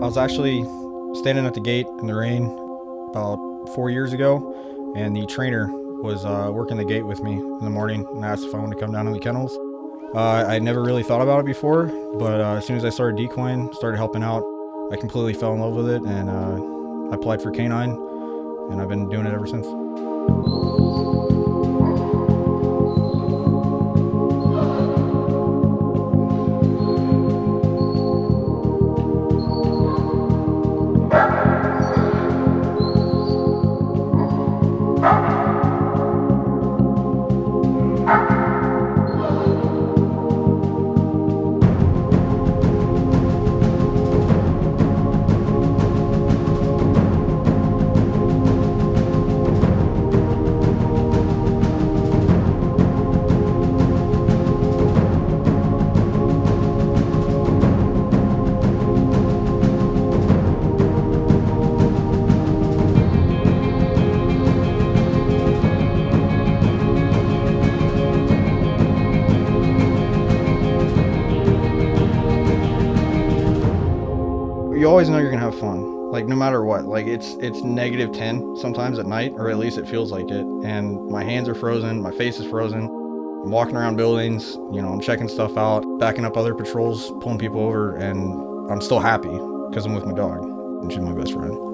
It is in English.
I was actually standing at the gate in the rain about four years ago, and the trainer was uh, working the gate with me in the morning and asked if I wanted to come down to the kennels. Uh, I never really thought about it before, but uh, as soon as I started decoying, started helping out, I completely fell in love with it, and uh, I applied for canine, and I've been doing it ever since. you always know you're gonna have fun like no matter what. Like it's it's negative 10 sometimes at night or at least it feels like it. And my hands are frozen my face is frozen. I'm walking around buildings you know i'm checking stuff out backing up other patrols pulling people over and i'm still happy because i'm with my dog and she's my best friend.